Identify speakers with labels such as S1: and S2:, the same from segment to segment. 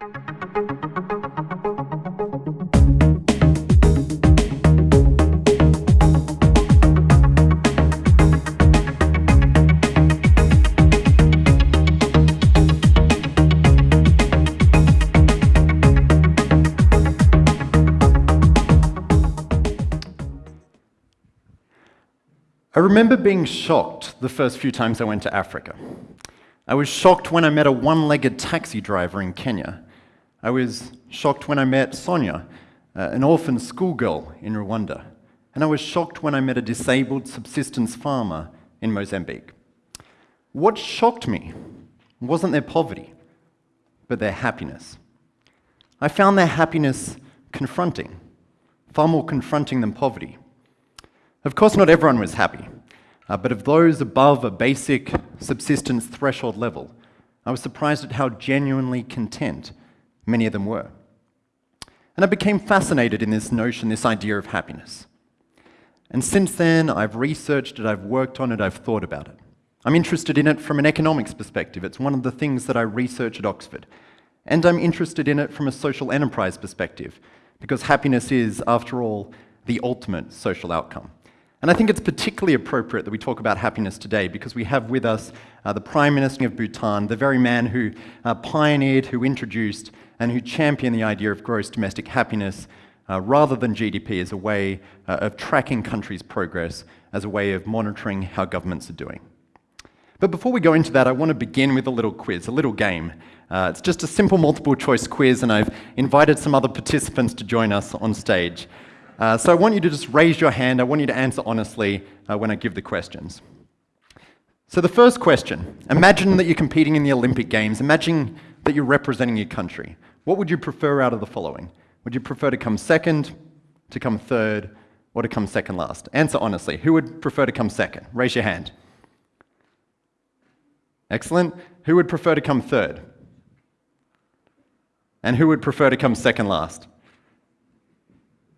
S1: I remember being shocked the first few times I went to Africa. I was shocked when I met a one-legged taxi driver in Kenya. I was shocked when I met Sonia, uh, an orphan schoolgirl in Rwanda. And I was shocked when I met a disabled subsistence farmer in Mozambique. What shocked me wasn't their poverty, but their happiness. I found their happiness confronting, far more confronting than poverty. Of course, not everyone was happy, uh, but of those above a basic subsistence threshold level, I was surprised at how genuinely content many of them were. And I became fascinated in this notion, this idea of happiness. And since then, I've researched it, I've worked on it, I've thought about it. I'm interested in it from an economics perspective. It's one of the things that I research at Oxford. And I'm interested in it from a social enterprise perspective, because happiness is, after all, the ultimate social outcome. And I think it's particularly appropriate that we talk about happiness today because we have with us uh, the Prime Minister of Bhutan, the very man who uh, pioneered, who introduced, and who champion the idea of gross domestic happiness uh, rather than GDP as a way uh, of tracking countries' progress, as a way of monitoring how governments are doing. But before we go into that, I want to begin with a little quiz, a little game. Uh, it's just a simple multiple choice quiz, and I've invited some other participants to join us on stage. Uh, so I want you to just raise your hand. I want you to answer honestly uh, when I give the questions. So the first question, imagine that you're competing in the Olympic Games. Imagine that you're representing your country. What would you prefer out of the following? Would you prefer to come second, to come third, or to come second last? Answer honestly. Who would prefer to come second? Raise your hand. Excellent. Who would prefer to come third? And who would prefer to come second last?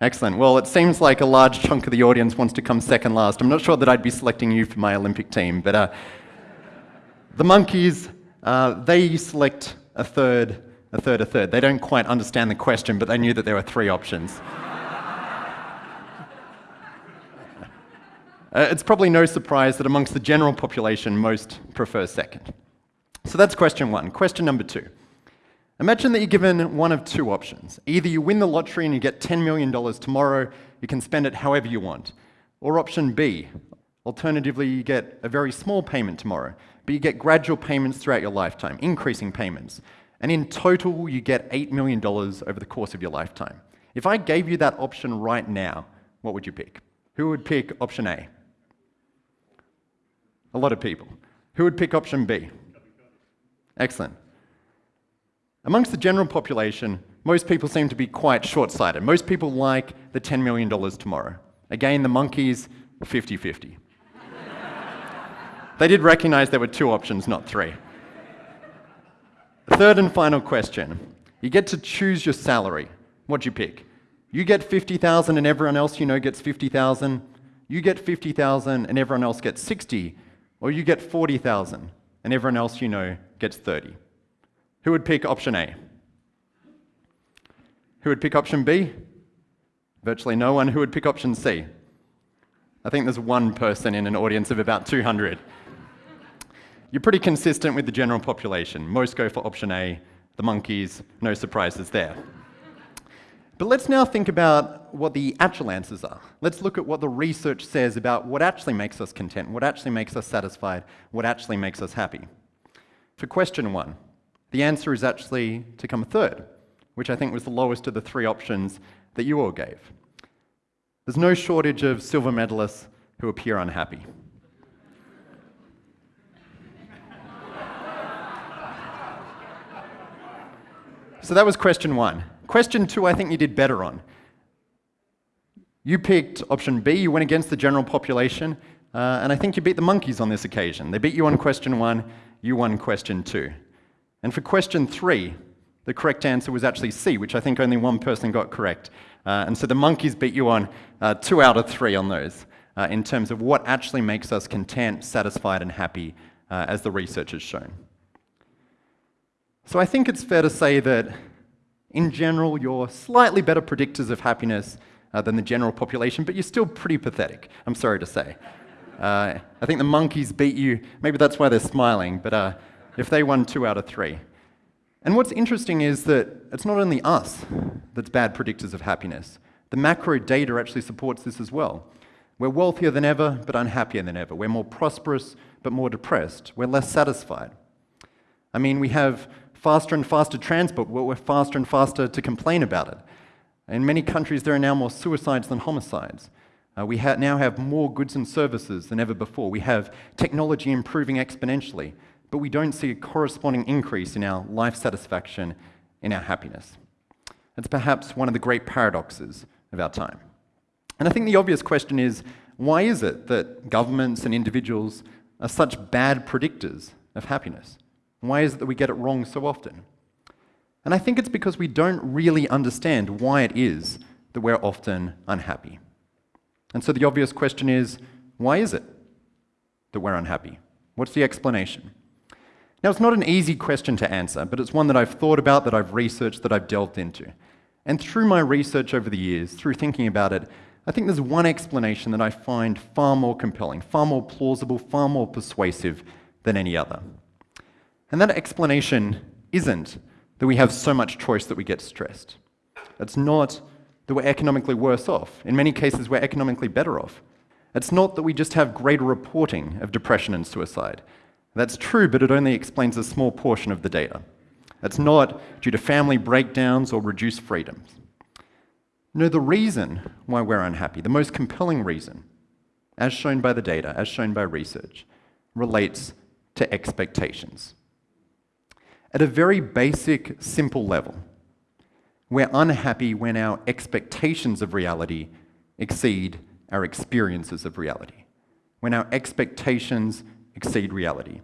S1: Excellent. Well, it seems like a large chunk of the audience wants to come second last. I'm not sure that I'd be selecting you for my Olympic team, but uh, the monkeys, uh, they select a third, a third, a third. They don't quite understand the question, but they knew that there were three options. Uh, it's probably no surprise that amongst the general population, most prefer second. So that's question one. Question number two. Imagine that you're given one of two options. Either you win the lottery and you get $10 million tomorrow, you can spend it however you want. Or option B, alternatively, you get a very small payment tomorrow, but you get gradual payments throughout your lifetime, increasing payments. And in total, you get $8 million over the course of your lifetime. If I gave you that option right now, what would you pick? Who would pick option A? A lot of people. Who would pick option B? Excellent. Amongst the general population, most people seem to be quite short-sighted. Most people like the $10 million tomorrow. Again, the monkeys, 50-50. they did recognize there were two options, not three. Third and final question. You get to choose your salary. What'd you pick? You get 50,000 and everyone else you know gets 50,000. You get 50,000 and everyone else gets 60. Or you get 40,000 and everyone else you know gets 30. Who would pick option A? Who would pick option B? Virtually no one. Who would pick option C? I think there's one person in an audience of about 200. You're pretty consistent with the general population. Most go for option A, the monkeys, no surprises there. But let's now think about what the actual answers are. Let's look at what the research says about what actually makes us content, what actually makes us satisfied, what actually makes us happy. For question one, the answer is actually to come third, which I think was the lowest of the three options that you all gave. There's no shortage of silver medalists who appear unhappy. So that was question one. Question two, I think you did better on. You picked option B, you went against the general population, uh, and I think you beat the monkeys on this occasion. They beat you on question one, you won question two. And for question three, the correct answer was actually C, which I think only one person got correct. Uh, and so the monkeys beat you on uh, two out of three on those uh, in terms of what actually makes us content, satisfied, and happy, uh, as the research has shown. So I think it's fair to say that In general, you're slightly better predictors of happiness uh, than the general population, but you're still pretty pathetic, I'm sorry to say. Uh, I think the monkeys beat you. Maybe that's why they're smiling, but uh, if they won two out of three. And what's interesting is that it's not only us that's bad predictors of happiness. The macro data actually supports this as well. We're wealthier than ever, but unhappier than ever. We're more prosperous, but more depressed. We're less satisfied. I mean, we have faster and faster transport, we're faster and faster to complain about it. In many countries, there are now more suicides than homicides. Uh, we ha now have more goods and services than ever before. We have technology improving exponentially, but we don't see a corresponding increase in our life satisfaction, in our happiness. It's perhaps one of the great paradoxes of our time. And I think the obvious question is why is it that governments and individuals are such bad predictors of happiness? Why is it that we get it wrong so often? And I think it's because we don't really understand why it is that we're often unhappy. And so the obvious question is why is it that we're unhappy? What's the explanation? Now, it's not an easy question to answer, but it's one that I've thought about, that I've researched, that I've delved into. And through my research over the years, through thinking about it, I think there's one explanation that I find far more compelling, far more plausible, far more persuasive than any other. And that explanation isn't that we have so much choice that we get stressed. It's not that we're economically worse off. In many cases, we're economically better off. It's not that we just have greater reporting of depression and suicide. That's true, but it only explains a small portion of the data. It's not due to family breakdowns or reduced freedoms. No, the reason why we're unhappy, the most compelling reason, as shown by the data, as shown by research, relates to expectations. At a very basic, simple level, we're unhappy when our expectations of reality exceed our experiences of reality, when our expectations exceed reality.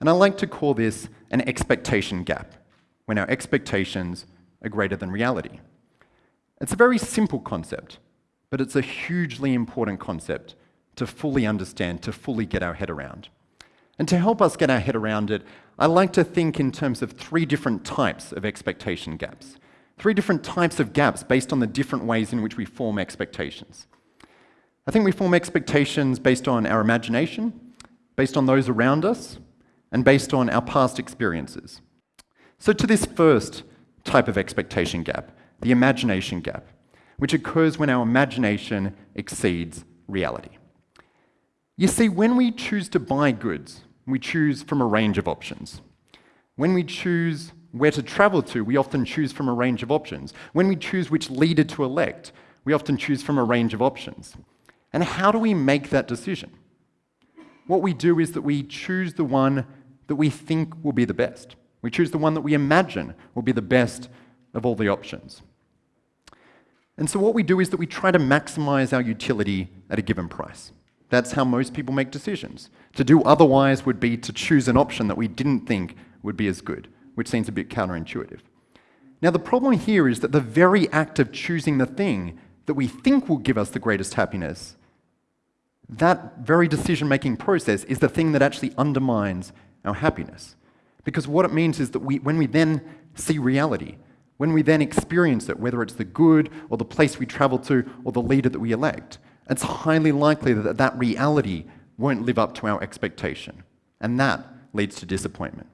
S1: And I like to call this an expectation gap, when our expectations are greater than reality. It's a very simple concept, but it's a hugely important concept to fully understand, to fully get our head around. And to help us get our head around it, I like to think in terms of three different types of expectation gaps. Three different types of gaps based on the different ways in which we form expectations. I think we form expectations based on our imagination, based on those around us, and based on our past experiences. So to this first type of expectation gap, the imagination gap, which occurs when our imagination exceeds reality. You see, when we choose to buy goods, we choose from a range of options. When we choose where to travel to, we often choose from a range of options. When we choose which leader to elect, we often choose from a range of options. And how do we make that decision? What we do is that we choose the one that we think will be the best. We choose the one that we imagine will be the best of all the options. And so what we do is that we try to maximize our utility at a given price. That's how most people make decisions. To do otherwise would be to choose an option that we didn't think would be as good, which seems a bit counterintuitive. Now, the problem here is that the very act of choosing the thing that we think will give us the greatest happiness, that very decision making process is the thing that actually undermines our happiness. Because what it means is that we, when we then see reality, when we then experience it, whether it's the good or the place we travel to or the leader that we elect, it's highly likely that that reality won't live up to our expectation. And that leads to disappointment.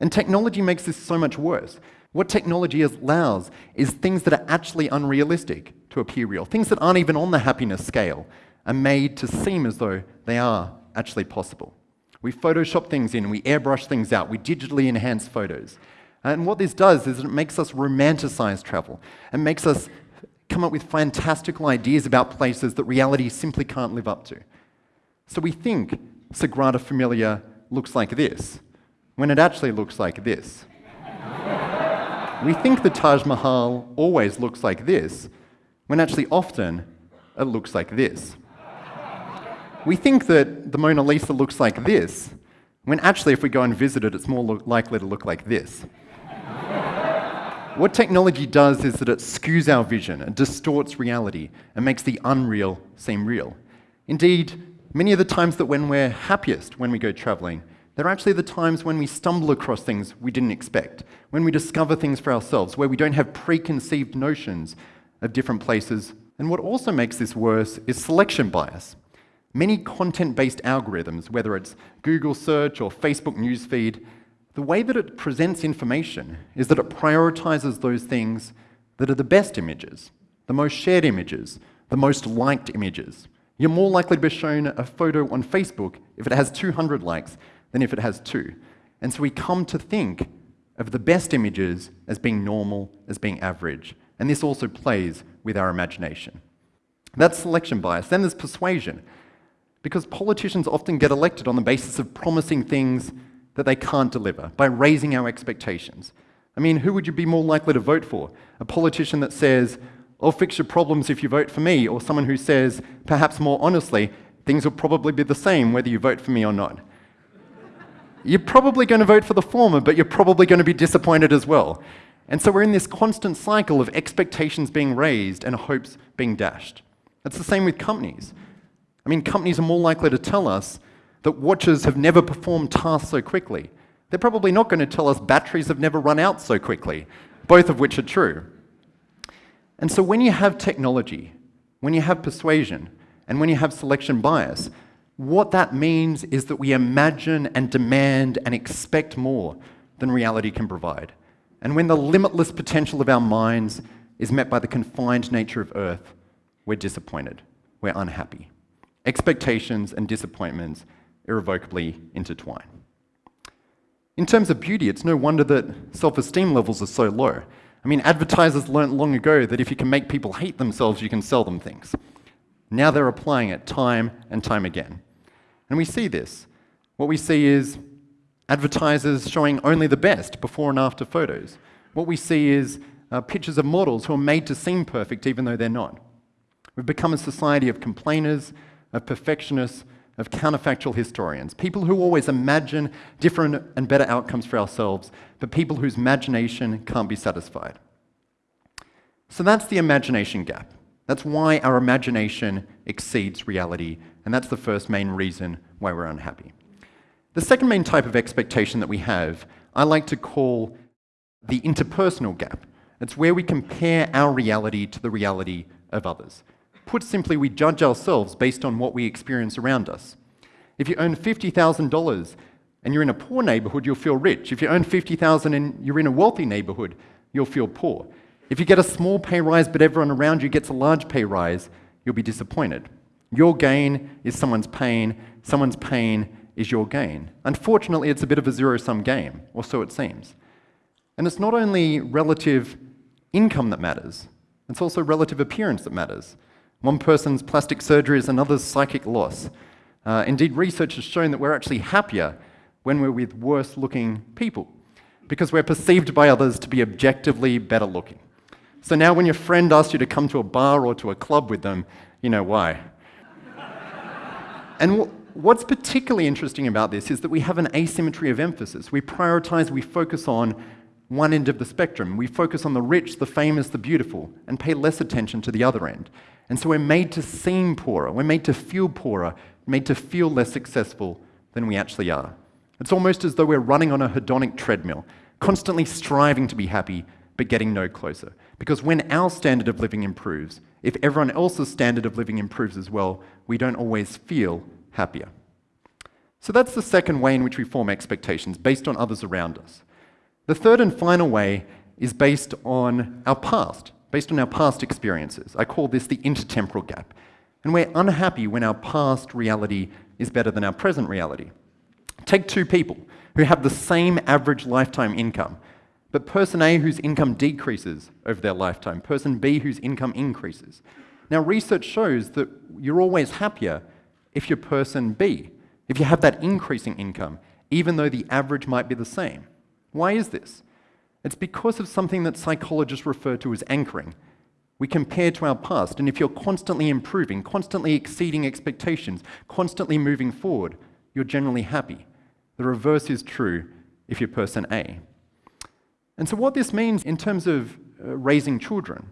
S1: And technology makes this so much worse. What technology allows is things that are actually unrealistic to appear real, things that aren't even on the happiness scale, are made to seem as though they are actually possible. We Photoshop things in, we airbrush things out, we digitally enhance photos. And what this does is it makes us romanticize travel It makes us come up with fantastical ideas about places that reality simply can't live up to. So we think Sagrada Familia looks like this, when it actually looks like this. we think the Taj Mahal always looks like this, when actually often it looks like this. We think that the Mona Lisa looks like this, when actually if we go and visit it, it's more likely to look like this. What technology does is that it skews our vision, and distorts reality, and makes the unreal seem real. Indeed, many of the times that when we're happiest when we go traveling, They're actually the times when we stumble across things we didn't expect, when we discover things for ourselves, where we don't have preconceived notions of different places. And what also makes this worse is selection bias. Many content based algorithms, whether it's Google search or Facebook newsfeed, the way that it presents information is that it prioritizes those things that are the best images, the most shared images, the most liked images. You're more likely to be shown a photo on Facebook if it has 200 likes than if it has two. And so we come to think of the best images as being normal, as being average. And this also plays with our imagination. That's selection bias. Then there's persuasion. Because politicians often get elected on the basis of promising things that they can't deliver, by raising our expectations. I mean, who would you be more likely to vote for? A politician that says, I'll fix your problems if you vote for me, or someone who says, perhaps more honestly, things will probably be the same whether you vote for me or not. You're probably going to vote for the former, but you're probably going to be disappointed as well. And so we're in this constant cycle of expectations being raised and hopes being dashed. It's the same with companies. I mean, companies are more likely to tell us that watches have never performed tasks so quickly. They're probably not going to tell us batteries have never run out so quickly, both of which are true. And so when you have technology, when you have persuasion, and when you have selection bias, what that means is that we imagine and demand and expect more than reality can provide. And when the limitless potential of our minds is met by the confined nature of Earth, we're disappointed, we're unhappy. Expectations and disappointments irrevocably intertwine. In terms of beauty, it's no wonder that self esteem levels are so low. I mean, advertisers learnt long ago that if you can make people hate themselves, you can sell them things. Now they're applying it time and time again. And we see this. What we see is advertisers showing only the best before and after photos. What we see is uh, pictures of models who are made to seem perfect even though they're not. We've become a society of complainers, of perfectionists, of counterfactual historians, people who always imagine different and better outcomes for ourselves, but people whose imagination can't be satisfied. So that's the imagination gap. That's why our imagination exceeds reality and that's the first main reason why we're unhappy. The second main type of expectation that we have, I like to call the interpersonal gap. It's where we compare our reality to the reality of others. Put simply, we judge ourselves based on what we experience around us. If you earn $50,000 and you're in a poor neighborhood, you'll feel rich. If you earn 50,000 and you're in a wealthy neighborhood, you'll feel poor. If you get a small pay rise but everyone around you gets a large pay rise, you'll be disappointed. Your gain is someone's pain, someone's pain is your gain. Unfortunately, it's a bit of a zero sum game, or so it seems. And it's not only relative income that matters, it's also relative appearance that matters. One person's plastic surgery is another's psychic loss. Uh, indeed, research has shown that we're actually happier when we're with worse looking people because we're perceived by others to be objectively better looking. So now, when your friend asks you to come to a bar or to a club with them, you know why. And what's particularly interesting about this is that we have an asymmetry of emphasis. We prioritize, we focus on one end of the spectrum. We focus on the rich, the famous, the beautiful, and pay less attention to the other end. And so we're made to seem poorer, we're made to feel poorer, made to feel less successful than we actually are. It's almost as though we're running on a hedonic treadmill, constantly striving to be happy, but getting no closer. Because when our standard of living improves, if everyone else's standard of living improves as well, we don't always feel happier. So that's the second way in which we form expectations, based on others around us. The third and final way is based on our past, based on our past experiences. I call this the intertemporal gap. And we're unhappy when our past reality is better than our present reality. Take two people who have the same average lifetime income, but person A whose income decreases over their lifetime, person B whose income increases. Now, research shows that you're always happier if you're person B, if you have that increasing income, even though the average might be the same. Why is this? It's because of something that psychologists refer to as anchoring. We compare to our past, and if you're constantly improving, constantly exceeding expectations, constantly moving forward, you're generally happy. The reverse is true if you're person A. And so, what this means in terms of uh, raising children,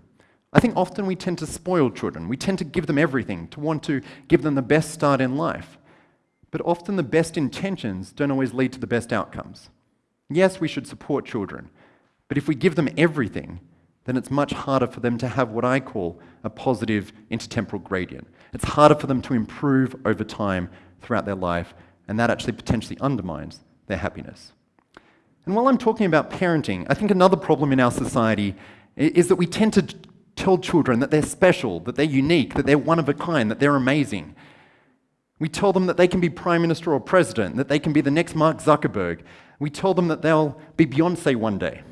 S1: I think often we tend to spoil children. We tend to give them everything, to want to give them the best start in life. But often the best intentions don't always lead to the best outcomes. Yes, we should support children, but if we give them everything, then it's much harder for them to have what I call a positive intertemporal gradient. It's harder for them to improve over time throughout their life, and that actually potentially undermines their happiness. And while I'm talking about parenting, I think another problem in our society is that we tend to tell children that they're special, that they're unique, that they're one of a kind, that they're amazing. We tell them that they can be prime minister or president, that they can be the next Mark Zuckerberg. We tell them that they'll be Beyonce one day.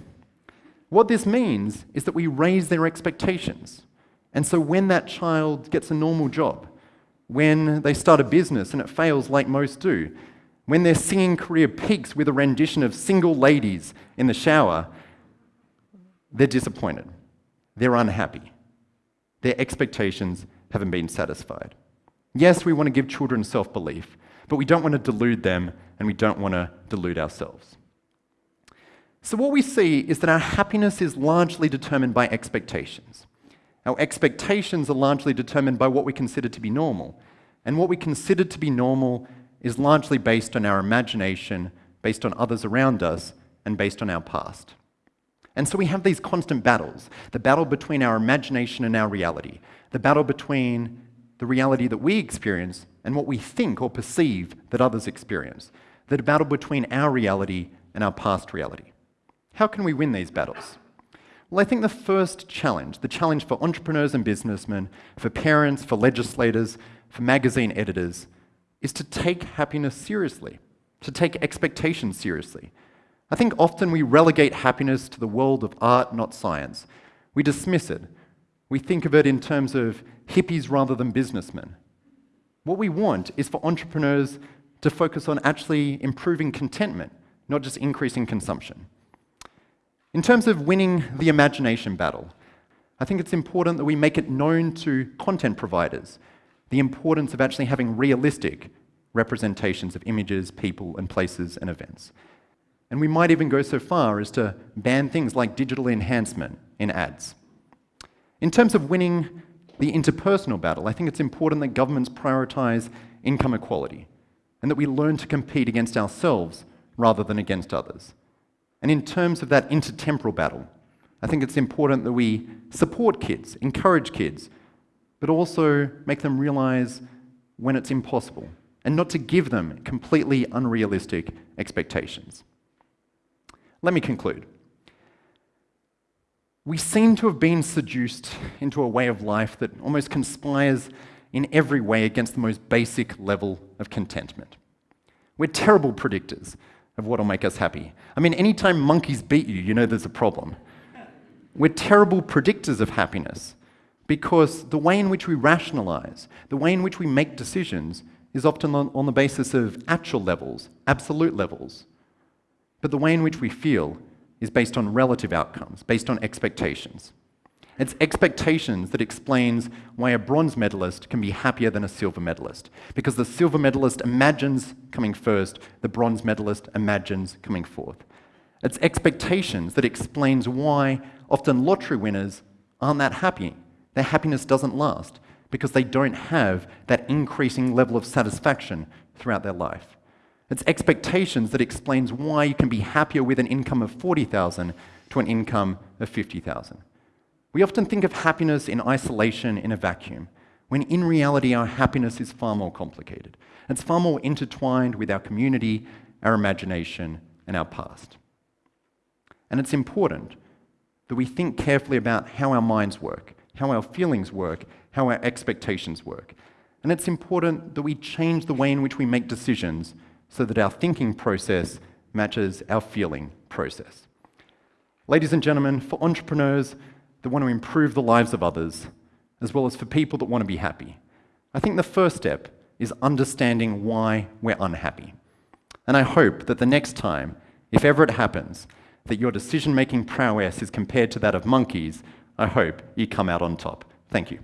S1: What this means is that we raise their expectations. And so when that child gets a normal job, when they start a business and it fails like most do, when their singing career peaks with a rendition of single ladies in the shower, they're disappointed. They're unhappy. Their expectations haven't been satisfied. Yes, we want to give children self belief, but we don't want to delude them and we don't want to delude ourselves. So, what we see is that our happiness is largely determined by expectations. Our expectations are largely determined by what we consider to be normal. And what we consider to be normal is largely based on our imagination, based on others around us, and based on our past. And so we have these constant battles the battle between our imagination and our reality, the battle between the reality that we experience and what we think or perceive that others experience, the battle between our reality and our past reality. How can we win these battles? Well, I think the first challenge, the challenge for entrepreneurs and businessmen, for parents, for legislators, for magazine editors, is to take happiness seriously, to take expectations seriously. I think often we relegate happiness to the world of art, not science. We dismiss it. We think of it in terms of hippies rather than businessmen. What we want is for entrepreneurs to focus on actually improving contentment, not just increasing consumption. In terms of winning the imagination battle, I think it's important that we make it known to content providers the importance of actually having realistic representations of images, people, and places and events. And we might even go so far as to ban things like digital enhancement in ads. In terms of winning the interpersonal battle, I think it's important that governments prioritize income equality and that we learn to compete against ourselves rather than against others. And in terms of that intertemporal battle, I think it's important that we support kids, encourage kids, but also make them realize when it's impossible and not to give them completely unrealistic expectations. Let me conclude. We seem to have been seduced into a way of life that almost conspires in every way against the most basic level of contentment. We're terrible predictors of what will make us happy. I mean, anytime monkeys beat you, you know there's a problem. We're terrible predictors of happiness because the way in which we rationalize, the way in which we make decisions, is often on, on the basis of actual levels, absolute levels. But the way in which we feel is based on relative outcomes, based on expectations. It's expectations that explains why a bronze medalist can be happier than a silver medalist. Because the silver medalist imagines coming first, the bronze medalist imagines coming fourth. It's expectations that explains why often lottery winners aren't that happy. Their happiness doesn't last because they don't have that increasing level of satisfaction throughout their life. It's expectations that explains why you can be happier with an income of 40,000 to an income of 50,000. We often think of happiness in isolation, in a vacuum, when in reality our happiness is far more complicated. It's far more intertwined with our community, our imagination, and our past. And it's important that we think carefully about how our minds work, how our feelings work, how our expectations work. And it's important that we change the way in which we make decisions so that our thinking process matches our feeling process. Ladies and gentlemen, for entrepreneurs, that want to improve the lives of others, as well as for people that want to be happy. I think the first step is understanding why we're unhappy. And I hope that the next time, if ever it happens, that your decision making prowess is compared to that of monkeys, I hope you come out on top. Thank you.